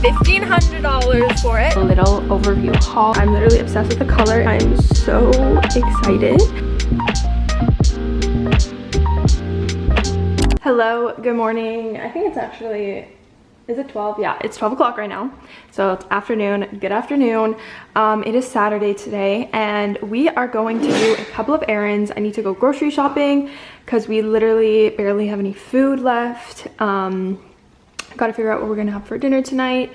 $1,500 for it. A little overview haul. I'm literally obsessed with the color. I'm so excited. Hello, good morning. I think it's actually is it 12 yeah it's 12 o'clock right now so it's afternoon good afternoon um, it is saturday today and we are going to do a couple of errands i need to go grocery shopping because we literally barely have any food left um, gotta figure out what we're gonna have for dinner tonight.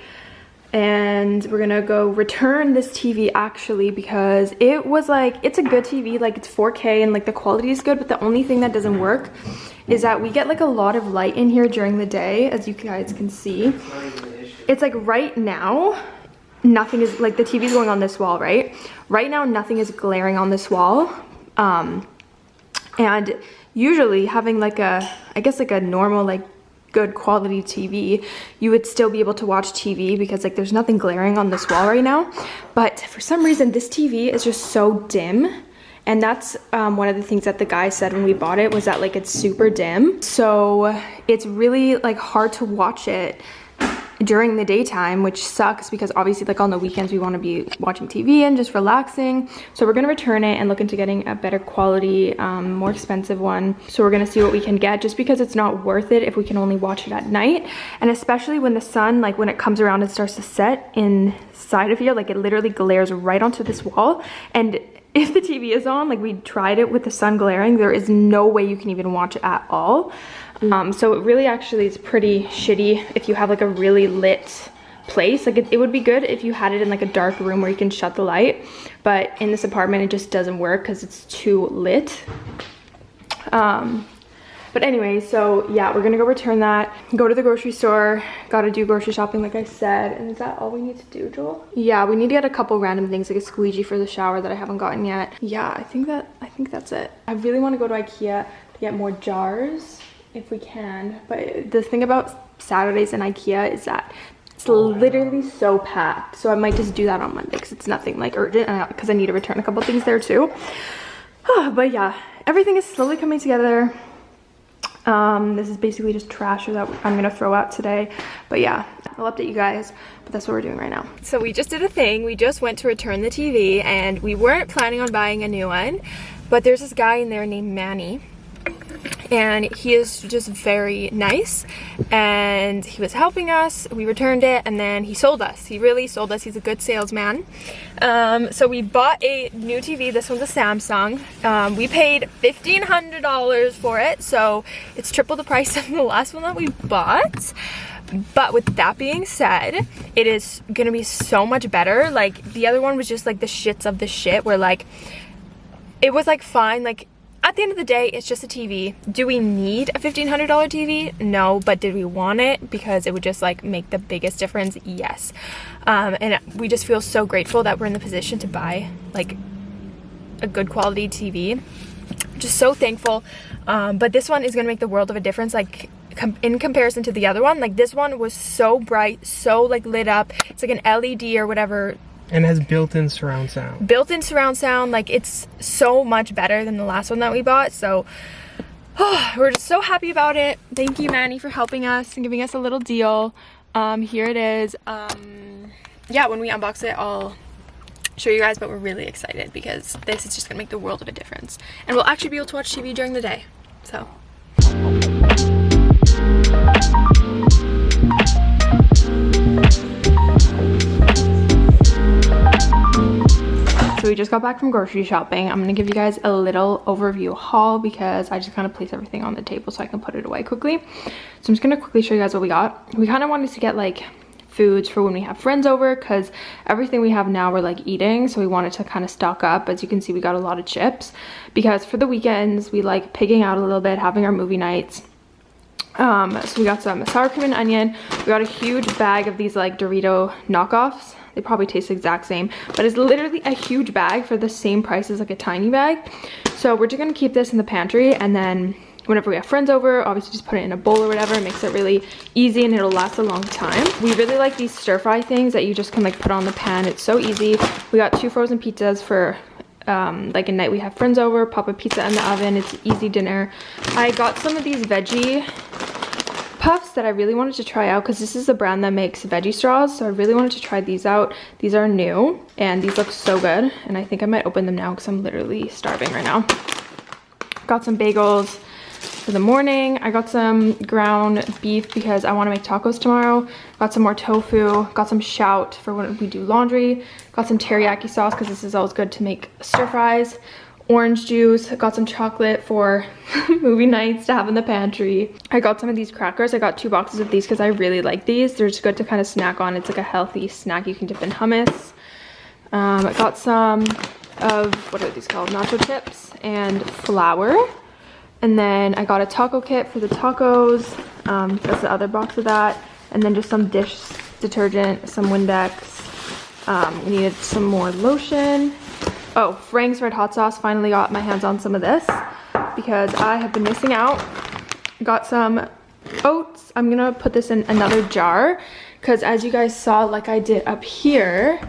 And we're gonna go return this TV actually because it was like it's a good TV like it's 4k and like the quality is good but the only thing that doesn't work is that we get like a lot of light in here during the day as you guys can see. It's like right now nothing is like the TV is going on this wall right? Right now nothing is glaring on this wall. Um and usually having like a I guess like a normal like good quality TV, you would still be able to watch TV because like there's nothing glaring on this wall right now. But for some reason, this TV is just so dim. And that's um, one of the things that the guy said when we bought it was that like it's super dim. So it's really like hard to watch it during the daytime, which sucks because obviously like on the weekends we want to be watching TV and just relaxing. So we're going to return it and look into getting a better quality, um, more expensive one. So we're going to see what we can get just because it's not worth it if we can only watch it at night. And especially when the sun, like when it comes around and starts to set inside of here, like it literally glares right onto this wall. And if the TV is on, like we tried it with the sun glaring, there is no way you can even watch it at all. Um, so it really actually is pretty shitty if you have like a really lit place. Like it, it, would be good if you had it in like a dark room where you can shut the light. But in this apartment, it just doesn't work because it's too lit. Um, but anyway, so yeah, we're gonna go return that, go to the grocery store, gotta do grocery shopping like I said. And is that all we need to do, Joel? Yeah, we need to get a couple random things like a squeegee for the shower that I haven't gotten yet. Yeah, I think that, I think that's it. I really wanna go to Ikea to get more jars if we can. But the thing about Saturdays in Ikea is that it's oh, literally so packed. So I might just do that on Monday because it's nothing like urgent because I need to return a couple things there too. but yeah, everything is slowly coming together. Um, this is basically just trash that I'm gonna throw out today. But yeah, I'll update you guys, but that's what we're doing right now. So we just did a thing. We just went to return the TV and we weren't planning on buying a new one, but there's this guy in there named Manny and he is just very nice. And he was helping us. We returned it and then he sold us. He really sold us. He's a good salesman. Um, so we bought a new TV this one's a Samsung. Um, we paid $1,500 for it so it's triple the price of the last one that we bought. But with that being said it is gonna be so much better. Like the other one was just like the shits of the shit where like it was like fine. Like at the end of the day, it's just a TV. Do we need a $1,500 TV? No, but did we want it because it would just like make the biggest difference? Yes. Um, and we just feel so grateful that we're in the position to buy like a good quality TV. Just so thankful. Um, but this one is gonna make the world of a difference. Like com in comparison to the other one, like this one was so bright, so like lit up. It's like an LED or whatever and has built-in surround sound. Built-in surround sound, like it's so much better than the last one that we bought. So oh, we're just so happy about it. Thank you, Manny, for helping us and giving us a little deal. Um, here it is. Um, yeah, when we unbox it, I'll show you guys, but we're really excited because this is just gonna make the world of a difference. And we'll actually be able to watch TV during the day, so. So we just got back from grocery shopping. I'm gonna give you guys a little overview haul because I just kind of place everything on the table so I can put it away quickly. So I'm just gonna quickly show you guys what we got. We kind of wanted to get like foods for when we have friends over because everything we have now we're like eating so we wanted to kind of stock up as you can see we got a lot of chips because for the weekends we like pigging out a little bit having our movie nights um so we got some sour cream and onion we got a huge bag of these like dorito knockoffs they probably taste the exact same, but it's literally a huge bag for the same price as like a tiny bag. So we're just gonna keep this in the pantry and then whenever we have friends over, obviously just put it in a bowl or whatever. It makes it really easy and it'll last a long time. We really like these stir fry things that you just can like put on the pan. It's so easy. We got two frozen pizzas for um, like a night we have friends over, pop a pizza in the oven. It's easy dinner. I got some of these veggie puffs that I really wanted to try out because this is the brand that makes veggie straws. So I really wanted to try these out. These are new and these look so good. And I think I might open them now because I'm literally starving right now. Got some bagels for the morning. I got some ground beef because I want to make tacos tomorrow. Got some more tofu. Got some shout for when we do laundry. Got some teriyaki sauce because this is always good to make stir fries. Orange juice. Got some chocolate for movie nights to have in the pantry. I got some of these crackers. I got two boxes of these because I really like these. They're just good to kind of snack on. It's like a healthy snack you can dip in hummus. Um, I got some of, what are these called? Nacho chips and flour. And then I got a taco kit for the tacos. Um, that's the other box of that. And then just some dish detergent, some Windex. Um, we needed some more lotion. Oh, Frank's Red Hot Sauce. Finally got my hands on some of this because I have been missing out. Got some oats. I'm gonna put this in another jar because as you guys saw, like I did up here,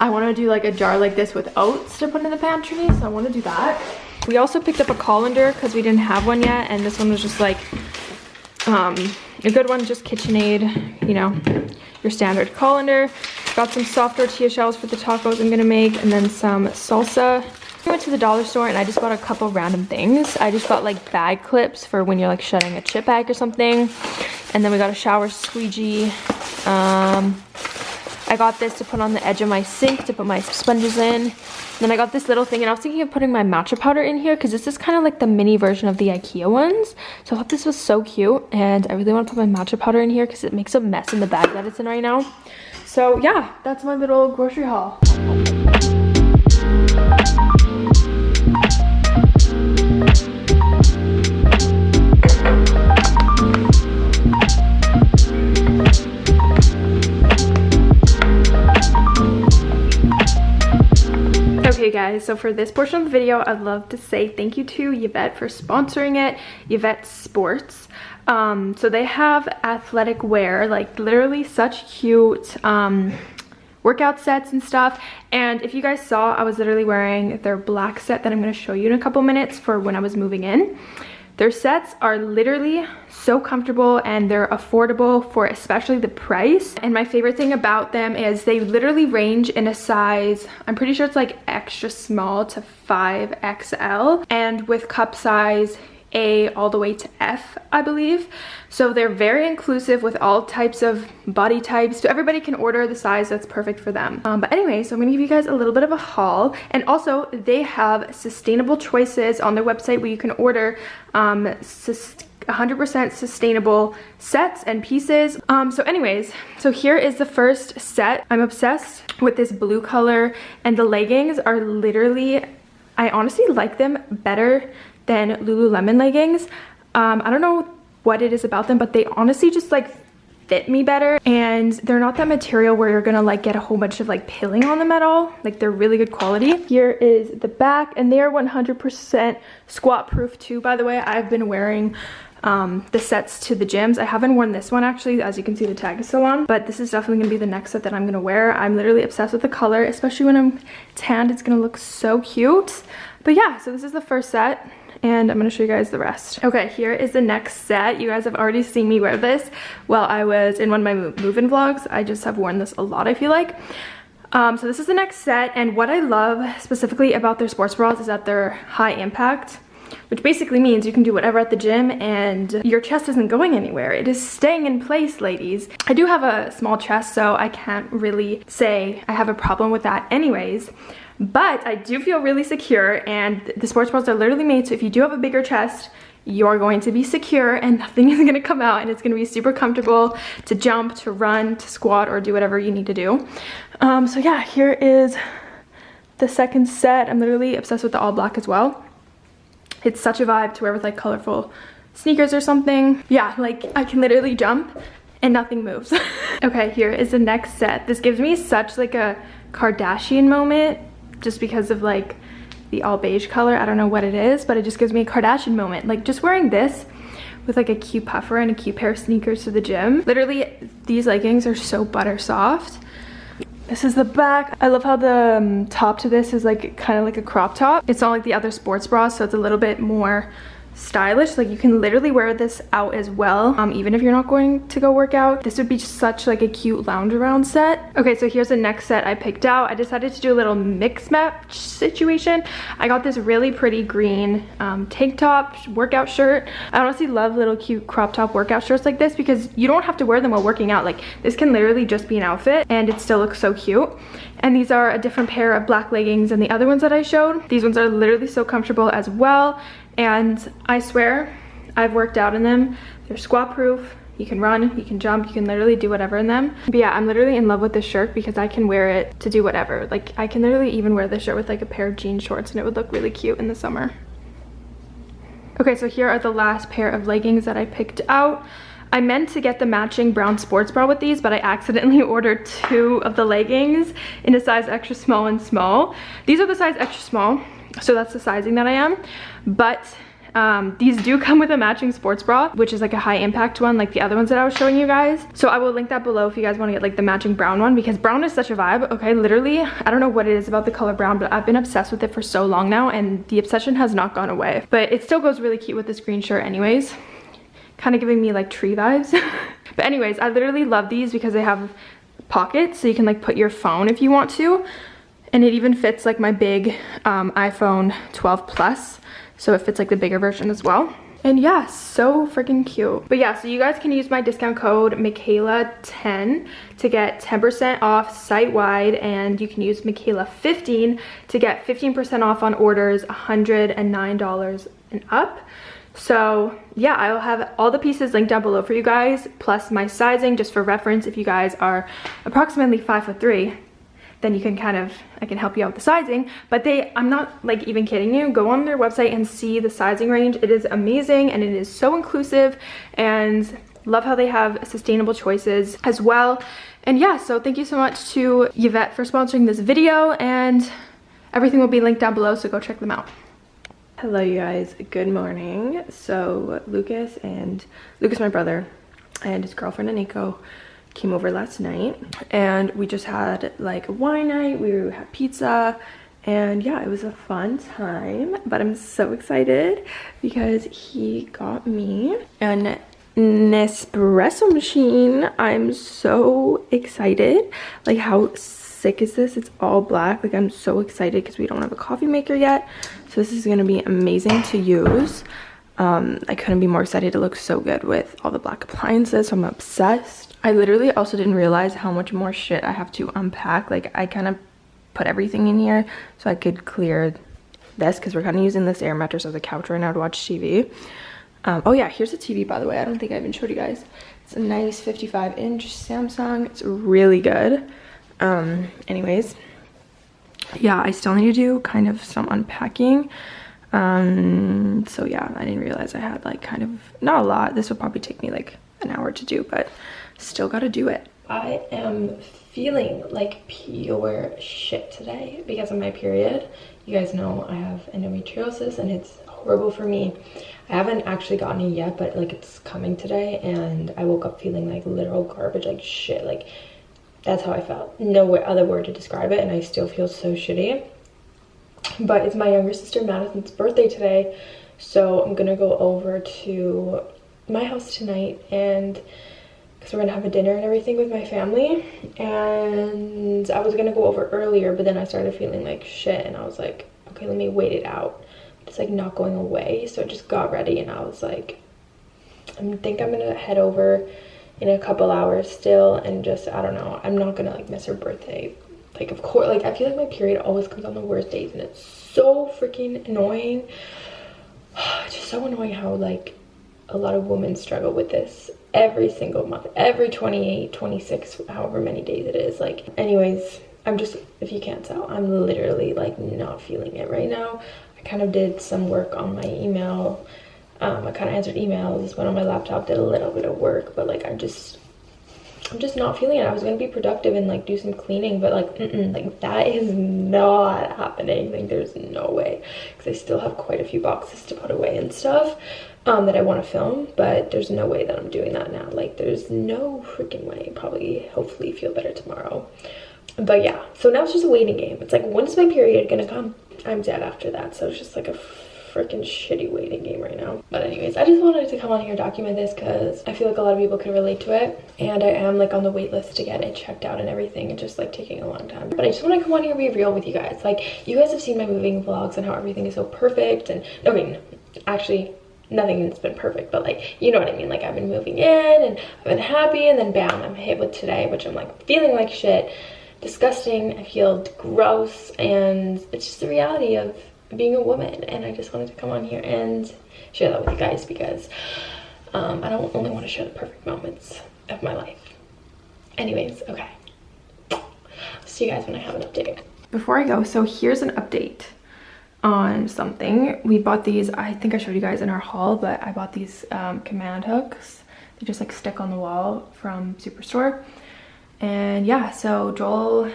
I want to do like a jar like this with oats to put in the pantry. So I want to do that. We also picked up a colander because we didn't have one yet. And this one was just like um, a good one, just KitchenAid, you know, your standard colander. Got some soft tortilla shells for the tacos I'm to make. And then some salsa. I went to the dollar store and I just bought a couple random things. I just got like bag clips for when you're like shutting a chip bag or something. And then we got a shower squeegee. Um, I got this to put on the edge of my sink to put my sponges in. Then I got this little thing and I was thinking of putting my matcha powder in here because this is kind of like the mini version of the Ikea ones. So I thought this was so cute and I really want to put my matcha powder in here because it makes a mess in the bag that it's in right now. So yeah, that's my little grocery haul. Guys, so for this portion of the video, I'd love to say thank you to Yvette for sponsoring it, Yvette Sports. Um, so they have athletic wear, like literally such cute um, workout sets and stuff. And if you guys saw, I was literally wearing their black set that I'm going to show you in a couple minutes for when I was moving in. Their sets are literally so comfortable and they're affordable for especially the price. And my favorite thing about them is they literally range in a size, I'm pretty sure it's like extra small to 5XL. And with cup size, a all the way to F, I believe. So they're very inclusive with all types of body types. So everybody can order the size that's perfect for them. Um, but anyway, so I'm gonna give you guys a little bit of a haul. And also they have sustainable choices on their website where you can order um, 100% sustainable sets and pieces. Um, so anyways, so here is the first set. I'm obsessed with this blue color and the leggings are literally, I honestly like them better than Lululemon leggings. Um, I don't know what it is about them, but they honestly just like fit me better and they're not that material where you're gonna like get a whole bunch of like pilling on them at all like they're really good quality here is the back and they are 100 percent squat proof too by the way i've been wearing um, the sets to the gyms. I haven't worn this one actually, as you can see the tag is still on, but this is definitely gonna be the next set that I'm gonna wear. I'm literally obsessed with the color, especially when I'm tanned, it's gonna look so cute. But yeah, so this is the first set and I'm gonna show you guys the rest. Okay, here is the next set. You guys have already seen me wear this while I was in one of my move-in vlogs. I just have worn this a lot, I feel like. Um, so this is the next set, and what I love specifically about their sports bras is that they're high impact which basically means you can do whatever at the gym and your chest isn't going anywhere. It is staying in place, ladies. I do have a small chest, so I can't really say I have a problem with that anyways but I do feel really secure and the sports bras are literally made so if you do have a bigger chest you're going to be secure and nothing is going to come out and it's going to be super comfortable to jump, to run, to squat, or do whatever you need to do. Um, so yeah, here is the second set. I'm literally obsessed with the all black as well. It's such a vibe to wear with like colorful sneakers or something. Yeah, like I can literally jump and nothing moves. okay, here is the next set. This gives me such like a Kardashian moment just because of like the all beige color. I don't know what it is, but it just gives me a Kardashian moment. Like just wearing this with like a cute puffer and a cute pair of sneakers to the gym. Literally, these leggings are so butter soft. This is the back. I love how the um, top to this is like kind of like a crop top. It's not like the other sports bras, so it's a little bit more stylish. Like you can literally wear this out as well um, even if you're not going to go work out. This would be such like a cute lounge around set. Okay so here's the next set i picked out. I decided to do a little mix match situation. I got this really pretty green um, tank top workout shirt. I honestly love little cute crop top workout shirts like this because you don't have to wear them while working out. Like this can literally just be an outfit and it still looks so cute. And these are a different pair of black leggings than the other ones that i showed. These ones are literally so comfortable as well and I swear I've worked out in them. They're squat proof. You can run, you can jump, you can literally do whatever in them. But yeah, I'm literally in love with this shirt because I can wear it to do whatever. Like I can literally even wear this shirt with like a pair of jean shorts and it would look really cute in the summer. Okay, so here are the last pair of leggings that I picked out. I meant to get the matching brown sports bra with these, but I accidentally ordered two of the leggings in a size extra small and small. These are the size extra small so that's the sizing that I am but um, these do come with a matching sports bra which is like a high impact one like the other ones that I was showing you guys. So I will link that below if you guys want to get like the matching brown one because brown is such a vibe okay? Literally I don't know what it is about the color brown but I've been obsessed with it for so long now and the obsession has not gone away. But it still goes really cute with this green shirt anyways. Kind of giving me like tree vibes. But anyways I literally love these because they have pockets so you can like put your phone if you want to. And it even fits like my big um, iPhone 12 Plus. So it fits like the bigger version as well. And yeah, so freaking cute. But yeah, so you guys can use my discount code Michaela10 to get 10% off site-wide and you can use Michaela15 to get 15% off on orders $109 and up. So yeah, I will have all the pieces linked down below for you guys, plus my sizing just for reference if you guys are approximately five foot three then you can kind of i can help you out with the sizing. But they i'm not like even kidding you. Go on their website and see the sizing range. It is amazing and it is so inclusive and love how they have sustainable choices as well. And yeah so thank you so much to yvette for sponsoring this video and everything will be linked down below so go check them out. Hello you guys. Good morning. So lucas and lucas my brother and his girlfriend aniko came over last night and we just had like a wine night we had pizza and yeah it was a fun time but i'm so excited because he got me an nespresso machine i'm so excited like how sick is this it's all black like i'm so excited because we don't have a coffee maker yet so this is going to be amazing to use um, I couldn't be more excited. It looks so good with all the black appliances. So I'm obsessed. I literally also didn't realize how much more shit I have to unpack. Like I kind of put everything in here so I could clear this because we're kind of using this air mattress as a couch right now to watch TV. Um, oh yeah, here's the TV by the way. I don't think I even showed you guys. It's a nice 55 inch Samsung. It's really good. Um, anyways, yeah, I still need to do kind of some unpacking um so yeah i didn't realize i had like kind of not a lot this would probably take me like an hour to do but still gotta do it. I am feeling like pure shit today because of my period. You guys know i have endometriosis and it's horrible for me. I haven't actually gotten it yet but like it's coming today and i woke up feeling like literal garbage like shit. Like that's how i felt. No other word to describe it and i still feel so shitty. But it's my younger sister Madison's birthday today so I'm gonna go over to my house tonight and because we're gonna have a dinner and everything with my family. And I was gonna go over earlier but then I started feeling like shit and I was like okay let me wait it out. It's like not going away. So I just got ready and I was like I think I'm gonna head over in a couple hours still and just I don't know. I'm not gonna like miss her birthday. Like, of course, like, I feel like my period always comes on the worst days and it's so freaking annoying. It's just so annoying how, like, a lot of women struggle with this every single month, every 28, 26, however many days it is. Like, anyways, I'm just, if you can't tell, I'm literally, like, not feeling it right now. I kind of did some work on my email. Um, I kind of answered emails, went on my laptop, did a little bit of work, but, like, I just I'm just not feeling it. I was gonna be productive and like do some cleaning, but like, mm -mm, like that is not happening. Like, there's no way because I still have quite a few boxes to put away and stuff um, that I want to film, but there's no way that I'm doing that now. Like, there's no freaking way. Probably, hopefully, feel better tomorrow. But yeah, so now it's just a waiting game. It's like, when is my period gonna come? I'm dead after that, so it's just like a freaking shitty waiting game right now. But anyways, I just wanted to come on here and document this because I feel like a lot of people can relate to it. And I am like on the wait list to get it checked out and everything. It's just like taking a long time. But I just want to come on here and be real with you guys. Like you guys have seen my moving vlogs and how everything is so perfect. And I mean, actually nothing's been perfect but like you know what i mean like i've been moving in and i've been happy and then bam i'm hit with today which i'm like feeling like shit disgusting i feel gross and it's just the reality of being a woman and i just wanted to come on here and share that with you guys because um, i don't only want to share the perfect moments of my life anyways okay see you guys when i have an update before i go so here's an update on something. We bought these, I think I showed you guys in our haul, but I bought these um, command hooks. They just like stick on the wall from Superstore. And yeah, so Joel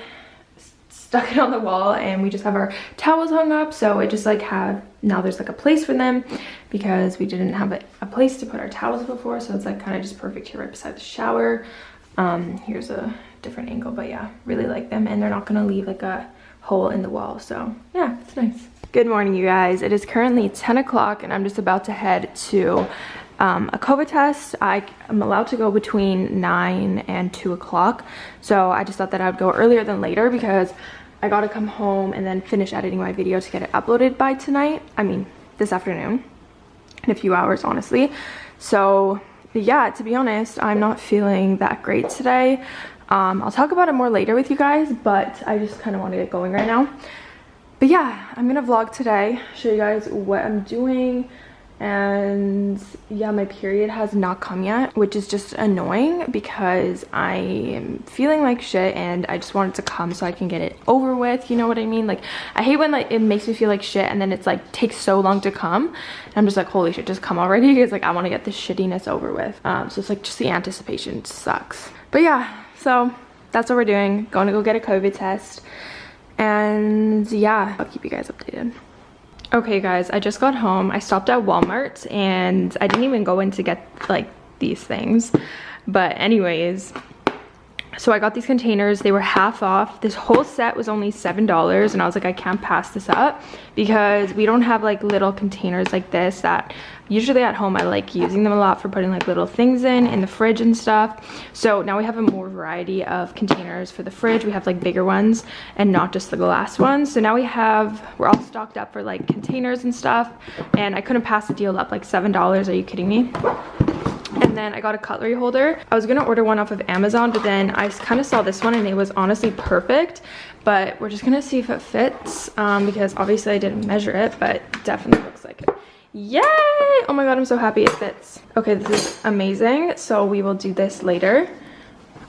stuck it on the wall and we just have our towels hung up. So it just like have, now there's like a place for them because we didn't have a, a place to put our towels before. So it's like kind of just perfect here right beside the shower. Um, here's a different angle, but yeah, really like them. And they're not gonna leave like a hole in the wall. So yeah, it's nice. Good morning, you guys. It is currently 10 o'clock and I'm just about to head to um, a COVID test. I am allowed to go between 9 and 2 o'clock. So I just thought that I would go earlier than later because I got to come home and then finish editing my video to get it uploaded by tonight. I mean, this afternoon. In a few hours, honestly. So yeah, to be honest, I'm not feeling that great today. Um, I'll talk about it more later with you guys, but I just kind of want to get going right now but yeah i'm gonna vlog today show you guys what i'm doing and yeah my period has not come yet which is just annoying because i am feeling like shit and i just want it to come so i can get it over with you know what i mean? Like i hate when like it makes me feel like shit and then it's like takes so long to come. And i'm just like holy shit just come already? Because like i want to get this shittiness over with. Um so it's like just the anticipation sucks. But yeah so that's what we're doing. Going to go get a covid test. And yeah i'll keep you guys updated okay guys i just got home. I stopped at walmart and i didn't even go in to get like these things. But anyways so I got these containers. They were half off. This whole set was only $7 and I was like, I can't pass this up because we don't have like little containers like this that usually at home I like using them a lot for putting like little things in, in the fridge and stuff. So now we have a more variety of containers for the fridge. We have like bigger ones and not just the glass ones. So now we have, we're all stocked up for like containers and stuff and I couldn't pass the deal up like $7. Are you kidding me? And then I got a cutlery holder. I was gonna order one off of Amazon, but then I kind of saw this one and it was honestly perfect. But we're just gonna see if it fits um, because obviously I didn't measure it, but definitely looks like it. Yay! Oh my god, I'm so happy it fits. Okay, this is amazing. So we will do this later.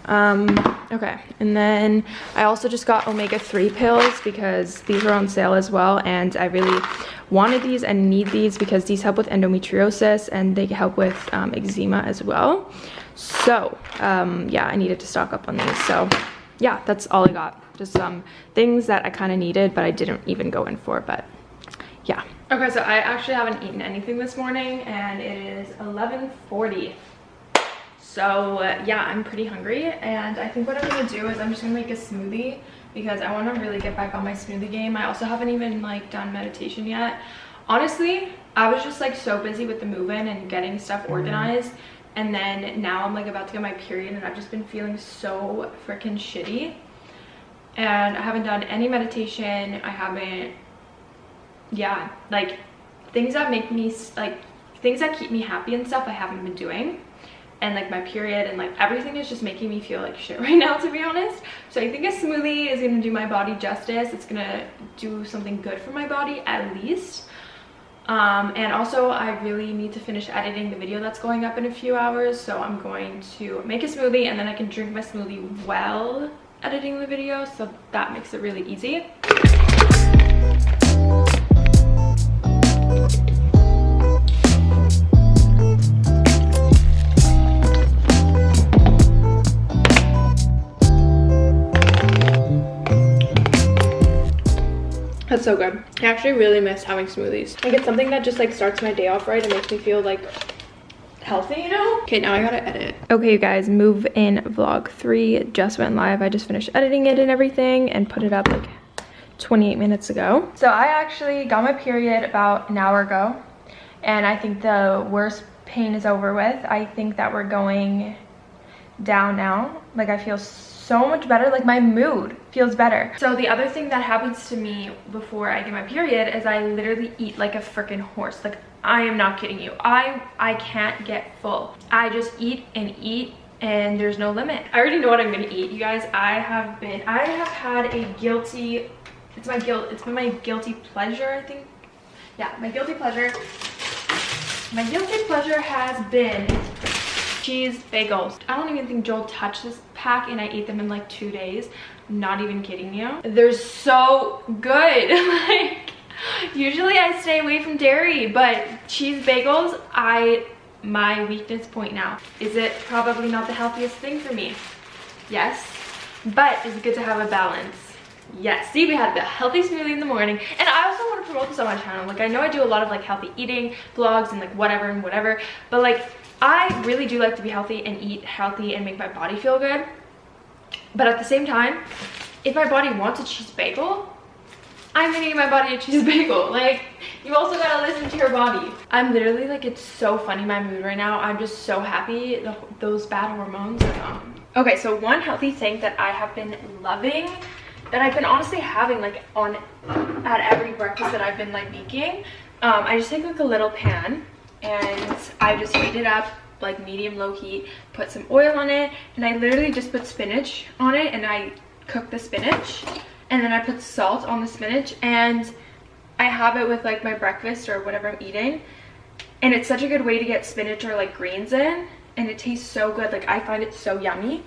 Um, okay, and then I also just got omega-3 pills because these are on sale as well, and I really wanted these and need these because these help with endometriosis and they help with um, eczema as well. So, um, yeah, I needed to stock up on these. So, yeah, that's all I got. Just some things that I kind of needed, but I didn't even go in for, but yeah. Okay, so I actually haven't eaten anything this morning, and it is 11.40 so uh, yeah i'm pretty hungry and i think what i'm gonna do is i'm just gonna make a smoothie because i want to really get back on my smoothie game. I also haven't even like done meditation yet. Honestly i was just like so busy with the move-in and getting stuff mm-hmm. organized and then now i'm like about to get my period and i've just been feeling so freaking shitty. And i haven't done any meditation. I haven't yeah like things that make me like things that keep me happy and stuff i haven't been doing and like my period and like everything is just making me feel like shit right now to be honest. So i think a smoothie is gonna do my body justice. It's gonna do something good for my body at least. Um, and also i really need to finish editing the video that's going up in a few hours so i'm going to make a smoothie and then i can drink my smoothie while editing the video so that makes it really easy That's so good. I actually really miss having smoothies. Like it's something that just like starts my day off right and makes me feel like healthy, you know? Okay, now I gotta edit. Okay, you guys, move in vlog three just went live. I just finished editing it and everything and put it up like 28 minutes ago. So I actually got my period about an hour ago and I think the worst pain is over with. I think that we're going down now. Like I feel so much better. Like my mood feels better. So the other thing that happens to me before I get my period is I literally eat like a freaking horse. Like I am not kidding you. I I can't get full. I just eat and eat and there's no limit. I already know what I'm gonna eat, you guys. I have been, I have had a guilty, it's my guilt, it's been my guilty pleasure, I think. Yeah, my guilty pleasure. My guilty pleasure has been cheese bagels. I don't even think Joel touched this pack and I ate them in like two days. not even kidding you. They're so good. like, usually I stay away from dairy, but cheese bagels, I my weakness point now. Is it probably not the healthiest thing for me? Yes, but is it good to have a balance? Yes, see we had the healthy smoothie in the morning and I also want to promote this on my channel. Like I know I do a lot of like healthy eating vlogs and like whatever and whatever, but like I really do like to be healthy and eat healthy and make my body feel good. But at the same time, if my body wants a cheese bagel, I'm gonna give my body a cheese bagel. Like, you also gotta listen to your body. I'm literally like, it's so funny my mood right now. I'm just so happy the, those bad hormones are gone. Okay, so one healthy thing that I have been loving that I've been honestly having like on at every breakfast that I've been like making. Um, I just take like a little pan and I just heat it up like medium low heat, put some oil on it, and I literally just put spinach on it and I cook the spinach and then I put salt on the spinach and I have it with like my breakfast or whatever I'm eating and it's such a good way to get spinach or like greens in and it tastes so good like I find it so yummy.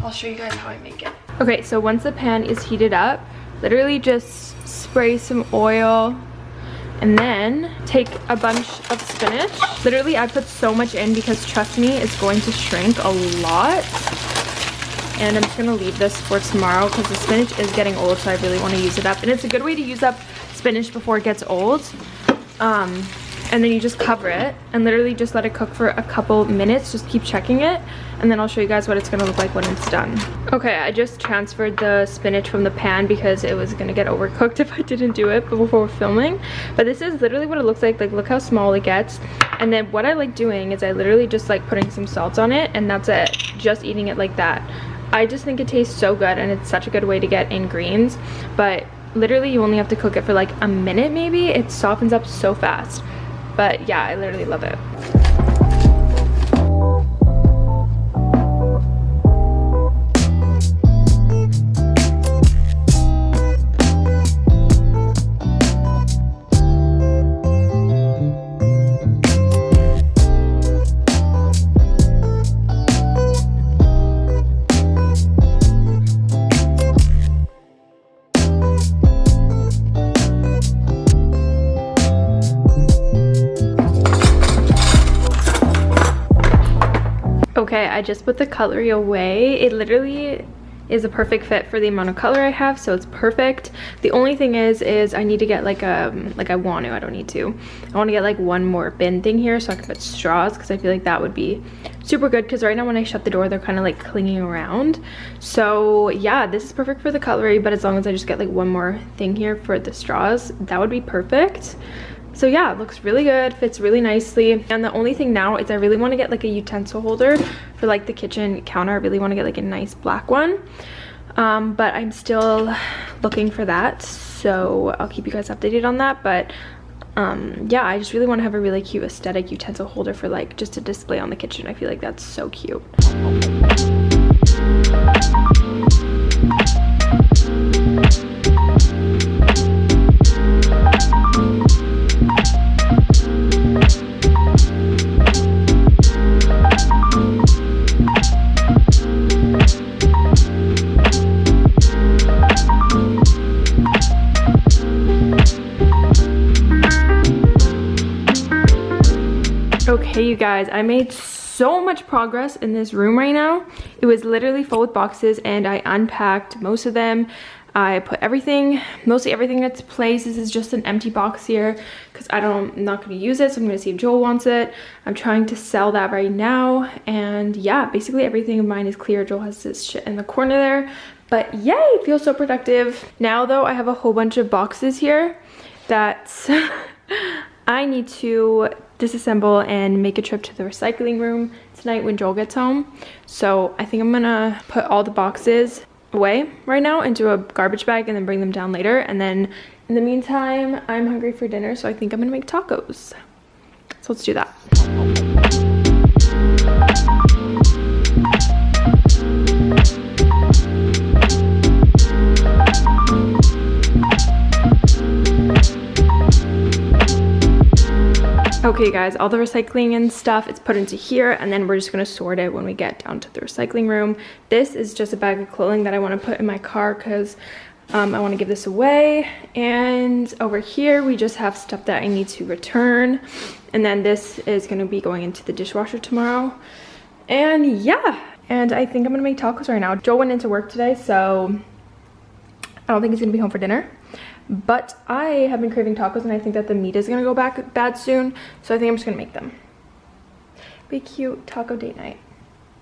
I'll show you guys how I make it. Okay so once the pan is heated up literally just spray some oil and then take a bunch of spinach. Literally I put so much in because trust me it's going to shrink a lot. And I'm just gonna leave this for tomorrow because the spinach is getting old so I really want to use it up. And it's a good way to use up spinach before it gets old. Um, and then you just cover it and literally just let it cook for a couple minutes. Just keep checking it and then I'll show you guys what it's gonna look like when it's done. Okay I just transferred the spinach from the pan because it was gonna get overcooked if I didn't do it before filming. But this is literally what it looks like. Like look how small it gets. And then what I like doing is I literally just like putting some salt on it and that's it. Just eating it like that. I just think it tastes so good and it's such a good way to get in greens. But literally you only have to cook it for like a minute maybe. It softens up so fast. But yeah, I literally love it. I just put the cutlery away. It literally is a perfect fit for the amount of color I have, so it's perfect. The only thing is, is I need to get like a, like I want to, I don't need to. I want to get like one more bin thing here so I can put straws because I feel like that would be super good because right now when I shut the door, they're kind of like clinging around. So yeah, this is perfect for the cutlery, but as long as I just get like one more thing here for the straws, that would be perfect. So yeah, it looks really good, fits really nicely. And the only thing now is I really want to get like a utensil holder for like the kitchen counter. I really want to get like a nice black one. Um, but I'm still looking for that. So I'll keep you guys updated on that. But um, yeah, I just really want to have a really cute aesthetic utensil holder for like just to display on the kitchen. I feel like that's so cute. You guys, I made so much progress in this room right now. It was literally full with boxes and I unpacked most of them. I put everything, mostly everything in its place. This is just an empty box here because I don't, I'm not going to use it. So I'm going to see if Joel wants it. I'm trying to sell that right now. And yeah, basically everything of mine is clear. Joel has this shit in the corner there. But yay, feels so productive. Now though, I have a whole bunch of boxes here that I need to disassemble and make a trip to the recycling room tonight when Joel gets home. So I think I'm gonna put all the boxes away right now into a garbage bag and then bring them down later. And then in the meantime, I'm hungry for dinner, so I think I'm gonna make tacos. So let's do that. Okay guys, all the recycling and stuff, it's put into here and then we're just gonna sort it when we get down to the recycling room. This is just a bag of clothing that I wanna put in my car because um, I wanna give this away. And over here, we just have stuff that I need to return. And then this is gonna be going into the dishwasher tomorrow. And yeah, and I think I'm gonna make tacos right now. Joe went into work today, so I don't think he's gonna be home for dinner but I have been craving tacos and I think that the meat is gonna go back bad soon so I think I'm just gonna make them. Be cute taco date night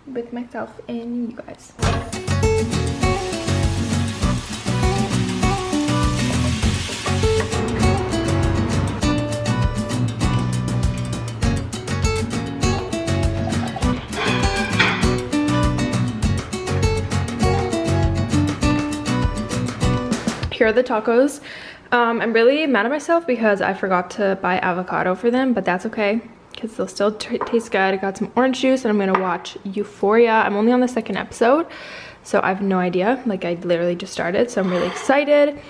with myself and you guys here are the tacos. Um, I'm really mad at myself because I forgot to buy avocado for them, but that's okay because they'll still taste good. I got some orange juice and I'm gonna watch Euphoria. I'm only on the second episode, so I have no idea. Like I literally just started, so I'm really excited.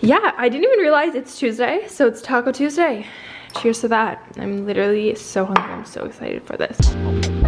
Yeah, I didn't even realize it's Tuesday, so it's Taco Tuesday. Cheers to that. I'm literally so hungry. I'm so excited for this.